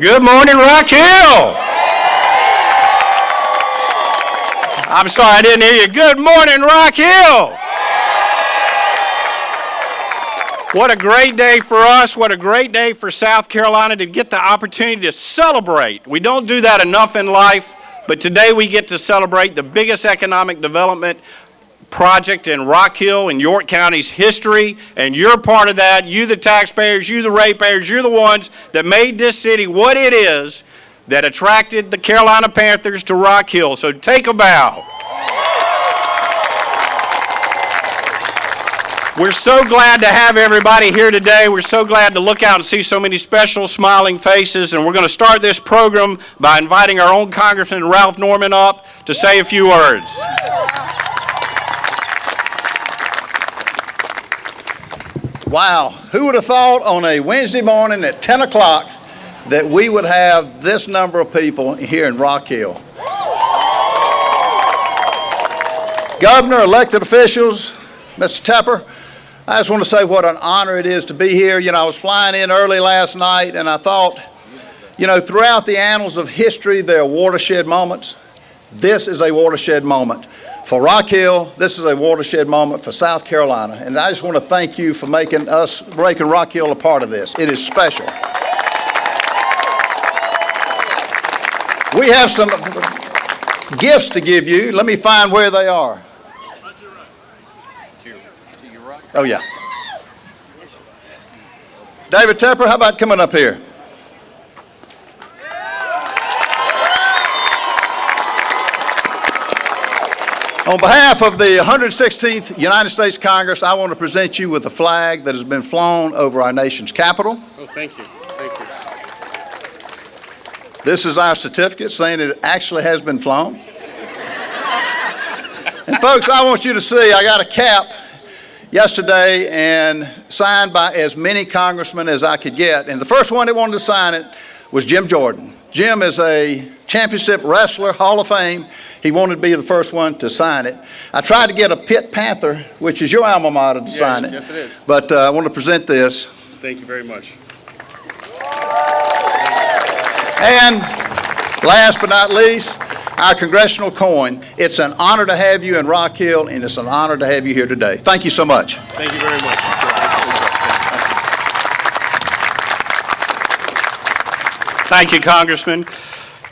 Good morning, Rock Hill. I'm sorry, I didn't hear you. Good morning, Rock Hill. What a great day for us. What a great day for South Carolina to get the opportunity to celebrate. We don't do that enough in life, but today we get to celebrate the biggest economic development project in Rock Hill in York County's history, and you're part of that. You, the taxpayers, you, the ratepayers, you're the ones that made this city what it is that attracted the Carolina Panthers to Rock Hill. So take a bow. We're so glad to have everybody here today. We're so glad to look out and see so many special smiling faces. And we're going to start this program by inviting our own Congressman Ralph Norman up to say a few words. Wow, who would have thought on a Wednesday morning at 10 o'clock that we would have this number of people here in Rock Hill? Governor, elected officials, Mr. Tepper, I just want to say what an honor it is to be here. You know, I was flying in early last night and I thought, you know, throughout the annals of history, there are watershed moments. This is a watershed moment. For Rock Hill, this is a watershed moment for South Carolina. And I just want to thank you for making us, making Rock Hill a part of this. It is special. We have some gifts to give you. Let me find where they are. Oh, yeah. David Tepper, how about coming up here? On behalf of the 116th United States Congress, I want to present you with a flag that has been flown over our nation's capital. Oh, thank you. Thank you. This is our certificate saying it actually has been flown. and folks, I want you to see, I got a cap yesterday and signed by as many congressmen as I could get. And the first one that wanted to sign it was Jim Jordan. Jim is a championship wrestler, Hall of Fame. He wanted to be the first one to sign it. I tried to get a Pitt Panther, which is your alma mater, to Yes, sign it. yes, it is. But uh, I want to present this. Thank you very much. And last but not least, our congressional coin. It's an honor to have you in Rock Hill, and it's an honor to have you here today. Thank you so much. Thank you very much. Thank you, Congressman.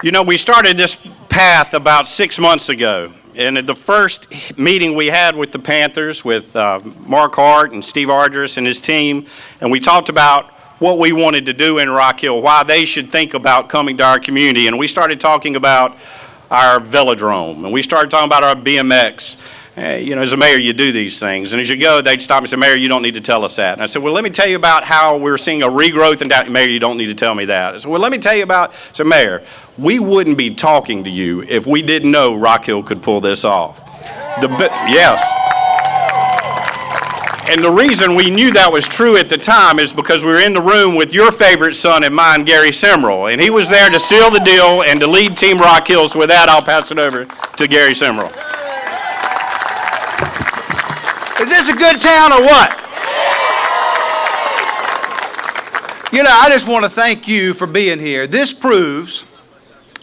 You know, we started this path about six months ago. And at the first meeting we had with the Panthers, with uh, Mark Hart and Steve Ardress and his team, and we talked about what we wanted to do in Rock Hill, why they should think about coming to our community. And we started talking about our velodrome, and we started talking about our BMX. You know, as a mayor, you do these things. And as you go, they'd stop me and say, Mayor, you don't need to tell us that. And I said, well, let me tell you about how we're seeing a regrowth in down. Mayor, you don't need to tell me that. I said, well, let me tell you about, so Mayor, we wouldn't be talking to you if we didn't know Rock Hill could pull this off. The, yes. And the reason we knew that was true at the time is because we were in the room with your favorite son and mine, Gary Simrill, and he was there to seal the deal and to lead Team Rock Hills. With that, I'll pass it over to Gary Simrill. Is this a good town or what? You know, I just want to thank you for being here. This proves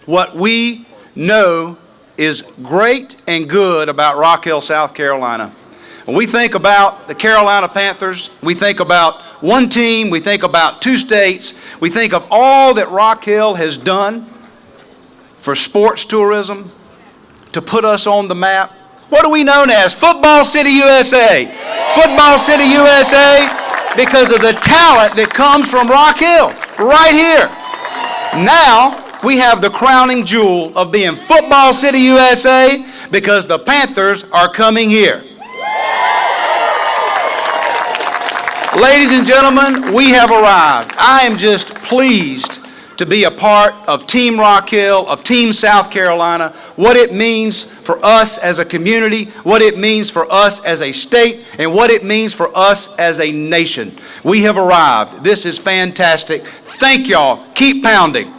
what we know is great and good about Rock Hill, South Carolina. When we think about the Carolina Panthers, we think about one team, we think about two states, we think of all that Rock Hill has done for sports tourism, to put us on the map. What are we known as? Football City USA. Football City USA because of the talent that comes from Rock Hill, right here. Now, we have the crowning jewel of being Football City USA because the Panthers are coming here. Ladies and gentlemen, we have arrived. I am just pleased to be a part of Team Rock Hill, of Team South Carolina, what it means for us as a community, what it means for us as a state, and what it means for us as a nation. We have arrived. This is fantastic. Thank y'all. Keep pounding.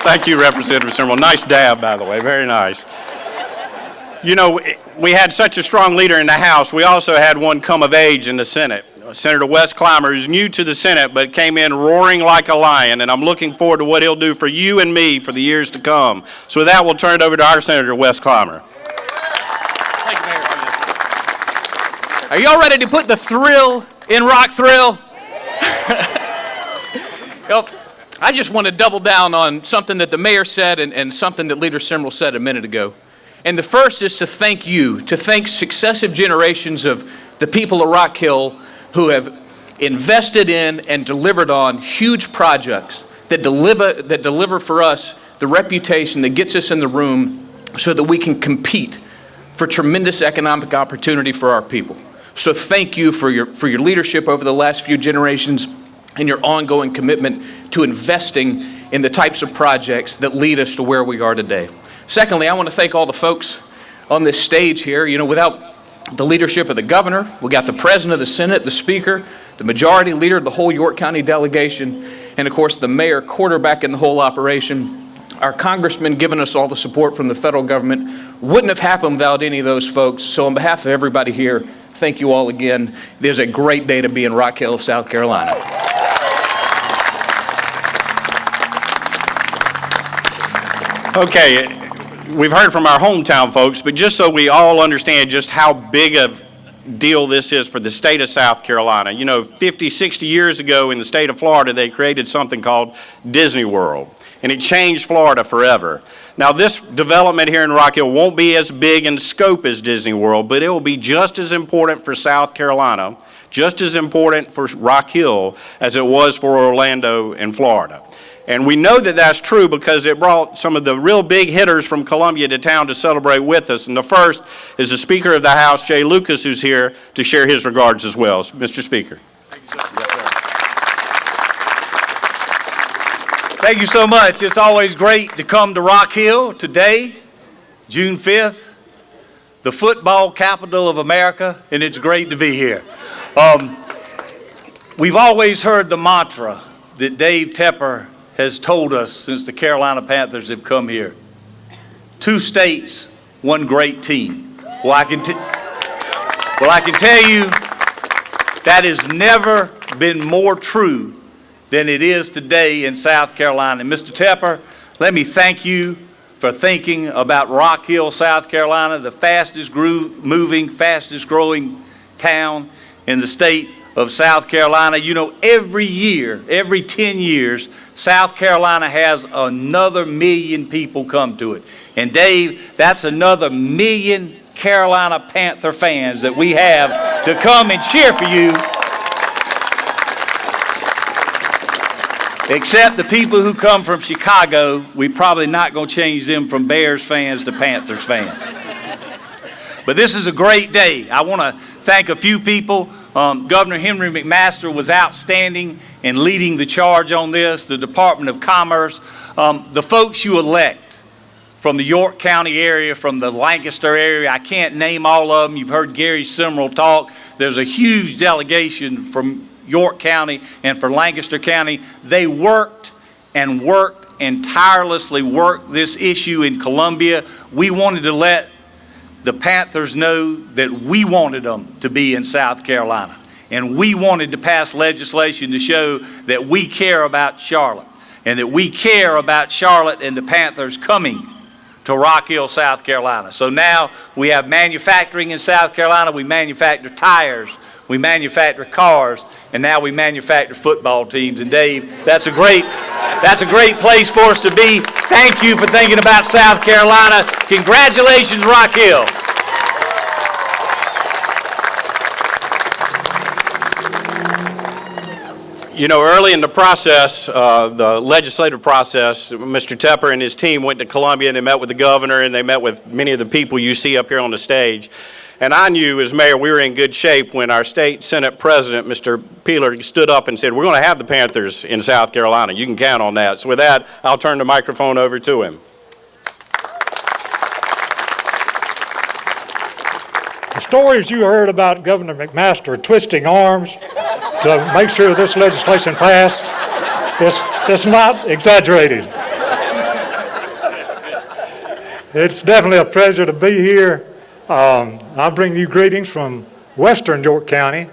Thank you, Representative Simrill. Nice dab, by the way. Very nice. You know, we had such a strong leader in the House. We also had one come of age in the Senate. Senator Wes Climer, who's new to the Senate, but came in roaring like a lion, and I'm looking forward to what he'll do for you and me for the years to come. So with that, we'll turn it over to our Senator Wes Climer. Thank you, Mayor. Are y'all ready to put the thrill in Rock Thrill? Well, I just want to double down on something that the mayor said and, and something that Leader Simrill said a minute ago. And the first is to thank you, to thank successive generations of the people of Rock Hill who have invested in and delivered on huge projects that deliver, that deliver for us the reputation that gets us in the room so that we can compete for tremendous economic opportunity for our people. So thank you for your, for your leadership over the last few generations and your ongoing commitment to investing in the types of projects that lead us to where we are today. Secondly, I want to thank all the folks on this stage here. You know, without the leadership of the governor, we got the president of the Senate, the speaker, the majority leader of the whole York County delegation, and of course the mayor quarterbacking the whole operation. Our congressman giving us all the support from the federal government wouldn't have happened without any of those folks. So on behalf of everybody here, thank you all again. It is a great day to be in Rock Hill, South Carolina. Okay, we've heard from our hometown folks, but just so we all understand just how big of deal this is for the state of South Carolina. You know, 50, 60 years ago in the state of Florida, they created something called Disney World, and it changed Florida forever. Now, this development here in Rock Hill won't be as big in scope as Disney World, but it will be just as important for South Carolina, just as important for Rock Hill as it was for Orlando and Florida. And we know that that's true because it brought some of the real big hitters from Columbia to town to celebrate with us. And the first is the Speaker of the House, Jay Lucas, who's here to share his regards as well. Mr. Speaker. Thank you so much. It's always great to come to Rock Hill today, June 5th, the football capital of America, and it's great to be here. Um, we've always heard the mantra that Dave Tepper has told us since the Carolina Panthers have come here. Two states, one great team. Well, I can, well, I can tell you that has never been more true than it is today in South Carolina. And Mr. Tepper, let me thank you for thinking about Rock Hill, South Carolina, the fastest moving, fastest growing town in the state of South Carolina. You know, every year, every 10 years, South Carolina has another million people come to it. And Dave, that's another million Carolina Panther fans that we have to come and cheer for you Except the people who come from Chicago, we're probably not going to change them from Bears fans to Panthers fans. But this is a great day. I want to thank a few people. Um, Governor Henry McMaster was outstanding in leading the charge on this, the Department of Commerce, um, the folks you elect from the York County area, from the Lancaster area. I can't name all of them. You've heard Gary Simrill talk. There's a huge delegation from York County and for Lancaster County. They worked and worked and tirelessly worked this issue in Columbia. We wanted to let the Panthers know that we wanted them to be in South Carolina. And we wanted to pass legislation to show that we care about Charlotte and that we care about Charlotte and the Panthers coming to Rock Hill, South Carolina. So now we have manufacturing in South Carolina. We manufacture tires. We manufacture cars and now we manufacture football teams. And Dave, that's a great, that's a great place for us to be. Thank you for thinking about South Carolina. Congratulations, Rock Hill. You know, early in the process, uh, the legislative process, Mr. Tepper and his team went to Columbia and they met with the governor and they met with many of the people you see up here on the stage. And I knew as mayor we were in good shape when our state Senate president, Mr. Peeler, stood up and said, we're going to have the Panthers in South Carolina. You can count on that. So with that, I'll turn the microphone over to him. The stories you heard about Governor McMaster twisting arms to make sure this legislation passed, it's, it's not exaggerated. It's definitely a pleasure to be here. Um, I bring you greetings from western York County,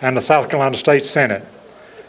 and the South Carolina State Senate.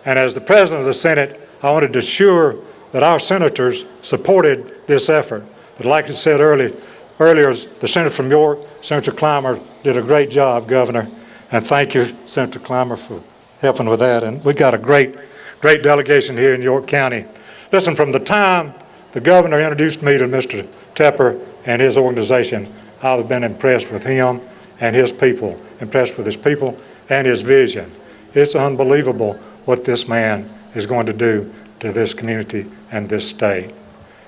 And as the President of the Senate, I wanted to assure that our senators supported this effort. But like I said early, earlier, the Senator from York, Senator Climer, did a great job, Governor. And thank you, Senator Climer, for helping with that. And we've got a great, great delegation here in York County. Listen, from the time the governor introduced me to Mr. Tepper and his organization, I've been impressed with him and his people, impressed with his people and his vision. It's unbelievable what this man is going to do to this community and this state.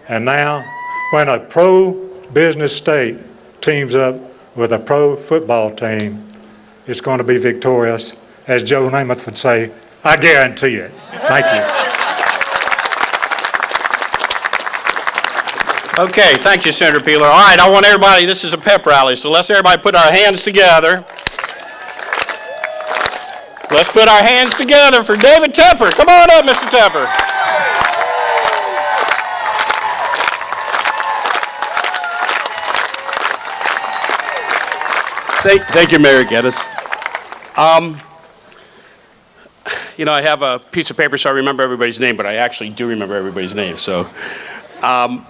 And now, when a pro-business state teams up with a pro-football team, it's going to be victorious. As Joe Namath would say, I guarantee it. Thank you. Okay, thank you, Senator Peeler. All right, I want everybody, this is a pep rally, so let's everybody put our hands together. Let's put our hands together for David Tepper. Come on up, Mr. Tepper. Thank, thank you, Mayor Gettys. Um, you know, I have a piece of paper so I remember everybody's name, but I actually do remember everybody's name, so. Um,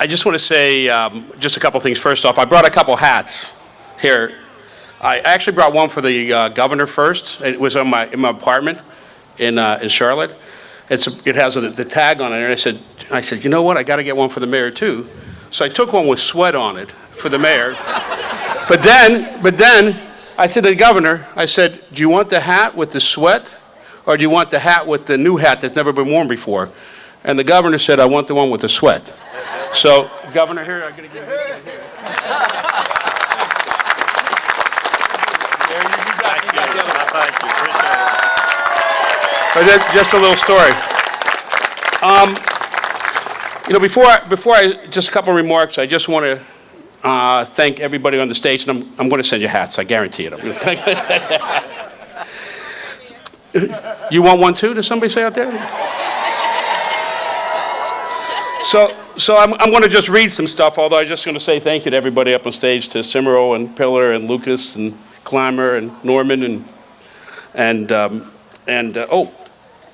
I just want to say um, just a couple things. First off, I brought a couple hats here. I actually brought one for the uh, governor first. It was on my, in my apartment in, uh, in Charlotte. It's a, it has a, the tag on it, and I said, I said, you know what? I got to get one for the mayor too. So I took one with sweat on it for the mayor. but then, but then I said to the governor, I said, do you want the hat with the sweat, or do you want the hat with the new hat that's never been worn before? And the governor said, I want the one with the sweat. So, Governor, here, I'm going to give you here. There, you, you got, you got the other one. Thank you, appreciate it. Just a little story. Um, you know, before, I- before I, just a couple of remarks, I just want to uh, thank everybody on the stage, and I'm, I'm going to send you hats, I guarantee it. I'm going to send you hats. You want one too, does somebody say out there? So, so I'm, I'm going to just read some stuff, although I'm just going to say thank you to everybody up on stage, to Simero and Pillar and Lucas and Climer and Norman and, and, um, and uh, oh,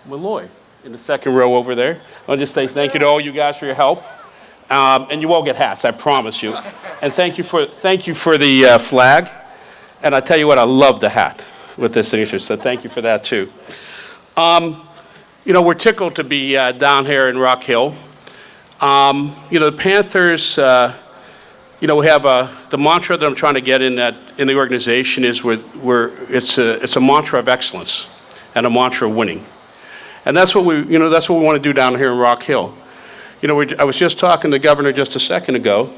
Malloy in the second row over there. I'll just say thank you to all you guys for your help. Um, and you all get hats, I promise you. And thank you for, thank you for the uh, flag. And I tell you what, I love the hat with this signature, so thank you for that too. Um, you know, we're tickled to be uh, down here in Rock Hill. Um, you know, the Panthers, uh, you know, we have a, the mantra that I'm trying to get in that, in the organization is we're, we're, it's a, it's a mantra of excellence and a mantra of winning. And that's what we, you know, that's what we want to do down here in Rock Hill. You know, we, I was just talking to the governor just a second ago,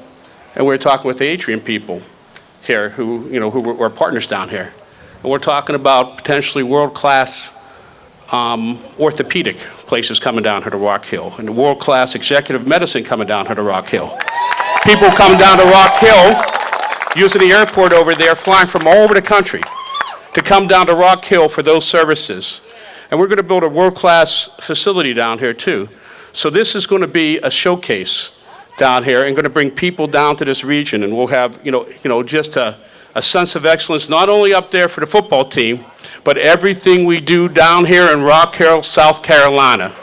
and we were talking with the Atrium people here who, you know, who were, were partners down here. And we're talking about potentially world-class um, orthopedic places coming down here to Rock Hill, and the world-class executive medicine coming down here to Rock Hill. People coming down to Rock Hill, using the airport over there, flying from all over the country to come down to Rock Hill for those services. And we're going to build a world-class facility down here too. So this is going to be a showcase down here and going to bring people down to this region, and we'll have, you know, you know, just a, a sense of excellence, not only up there for the football team, but everything we do down here in Rock Hill, South Carolina.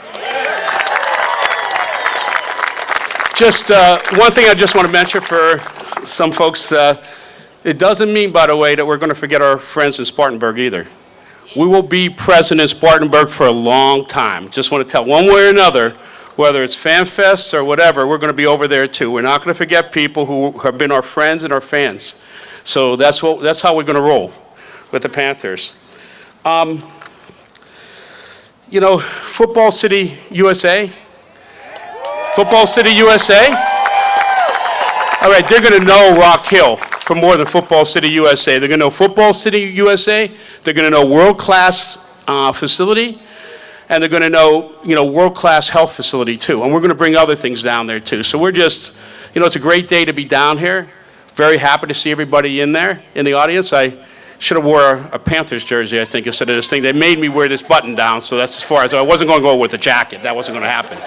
Just uh, one thing I just want to mention for some folks, uh, it doesn't mean, by the way, that we're going to forget our friends in Spartanburg either. We will be present in Spartanburg for a long time. Just want to tell, one way or another, whether it's fan fests or whatever, we're going to be over there too. We're not going to forget people who have been our friends and our fans. So that's what, that's how we're going to roll with the Panthers. Um, you know, Football City USA, Football City USA. All right, they're going to know Rock Hill for more than Football City USA. They're going to know Football City USA. They're going to know world-class uh, facility, and they're going to know, you know, world-class health facility too. And we're going to bring other things down there too. So we're just, you know, it's a great day to be down here. Very happy to see everybody in there, in the audience. I should have wore a Panthers jersey, I think, instead of this thing. They made me wear this button down, so that's as far as I wasn't going to go with a jacket. That wasn't going to happen.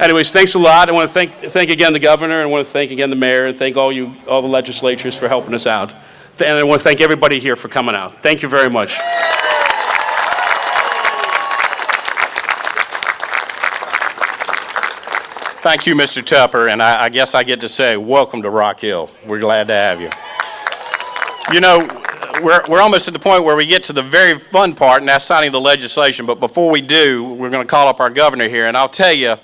Anyways, thanks a lot. I want to thank, thank again the governor, and I want to thank again the mayor, and thank all you, all the legislatures for helping us out. And I want to thank everybody here for coming out. Thank you very much. Thank you, Mr. Tepper, and I, I guess I get to say, welcome to Rock Hill. We're glad to have you. You know, we're, we're almost at the point where we get to the very fun part, and that's signing the legislation. But before we do, we're going to call up our governor here, and I'll tell you,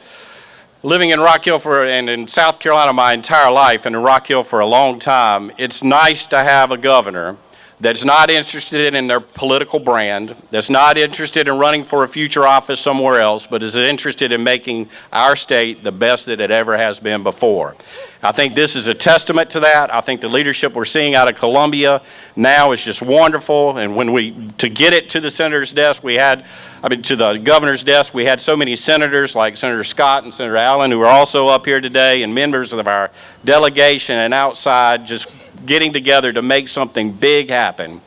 living in Rock Hill for, and in South Carolina my entire life, and in Rock Hill for a long time, it's nice to have a governor that's not interested in their political brand, that's not interested in running for a future office somewhere else, but is interested in making our state the best that it ever has been before. I think this is a testament to that. I think the leadership we're seeing out of Columbia now is just wonderful. And when we, to get it to the senator's desk, we had, I mean, to the governor's desk, we had so many senators like Senator Scott and Senator Allen who are also up here today and members of our delegation and outside just getting together to make something big happen.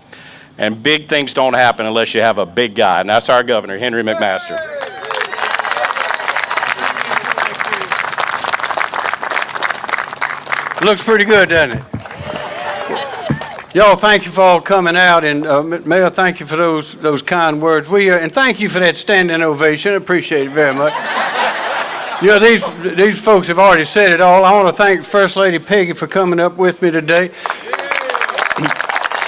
And big things don't happen unless you have a big guy. And that's our governor, Henry McMaster. Looks pretty good, doesn't it? Y'all, thank you for all coming out, and uh, Mayor, thank you for those those kind words. We uh, and thank you for that standing ovation. Appreciate it very much. You know, these these folks have already said it all. I want to thank First Lady Peggy for coming up with me today.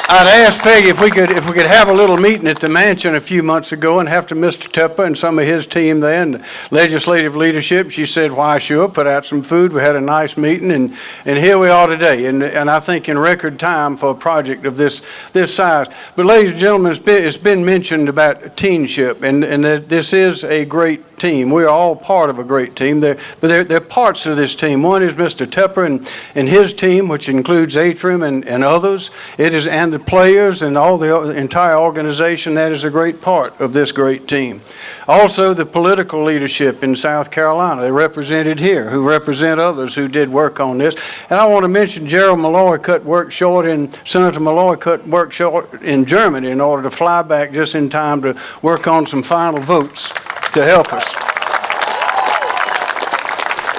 I'd asked Peggy if we could, if we could have a little meeting at the mansion a few months ago and have to Mr. Tepper and some of his team there and legislative leadership. She said, why, sure, put out some food. We had a nice meeting and, and here we are today. And, and I think in record time for a project of this, this size. But ladies and gentlemen, it's been, it's been mentioned about teenship and, and that this is a great team. We are all part of a great team. They're, but they're, they're parts of this team. One is Mr. Tepper and, and his team, which includes Atrium and, and others. It is, and the players and all the, entire organization, that is a great part of this great team. Also, the political leadership in South Carolina, they represented here, who represent others who did work on this. And I want to mention Gerald Malloy cut work short and Senator Malloy cut work short in Germany in order to fly back just in time to work on some final votes to help us.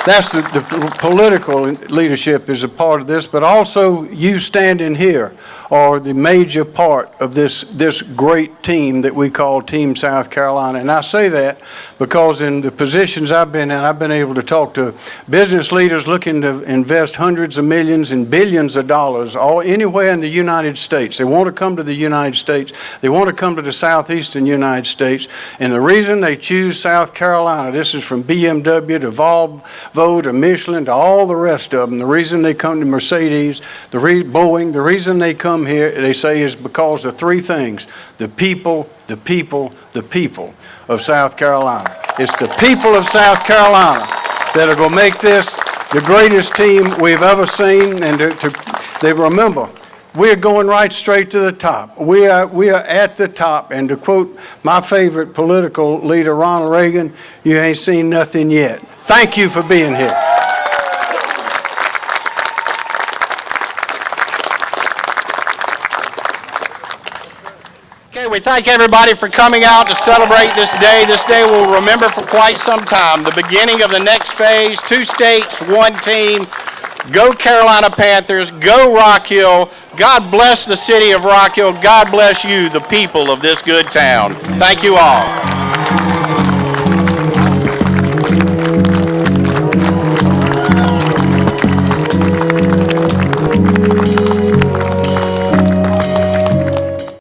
That's the, the political leadership is a part of this, but also you standing here are the major part of this, this great team that we call Team South Carolina. And I say that because in the positions I've been in, I've been able to talk to business leaders looking to invest hundreds of millions and billions of dollars all anywhere in the United States. They want to come to the United States. They want to come to the southeastern United States. And the reason they choose South Carolina, this is from BMW to Volvo to Michelin to all the rest of them. The reason they come to Mercedes, the Boeing, the reason they come here, they say, is because of three things. The people, the people, the people of South Carolina. It's the people of South Carolina that are going to make this the greatest team we've ever seen. And to, to, they remember, we're going right straight to the top. We are, we are at the top. And to quote my favorite political leader, Ronald Reagan, you ain't seen nothing yet. Thank you for being here. We thank everybody for coming out to celebrate this day. This day we'll remember for quite some time. The beginning of the next phase, two states, one team. Go Carolina Panthers, go Rock Hill. God bless the city of Rock Hill. God bless you, the people of this good town. Thank you all.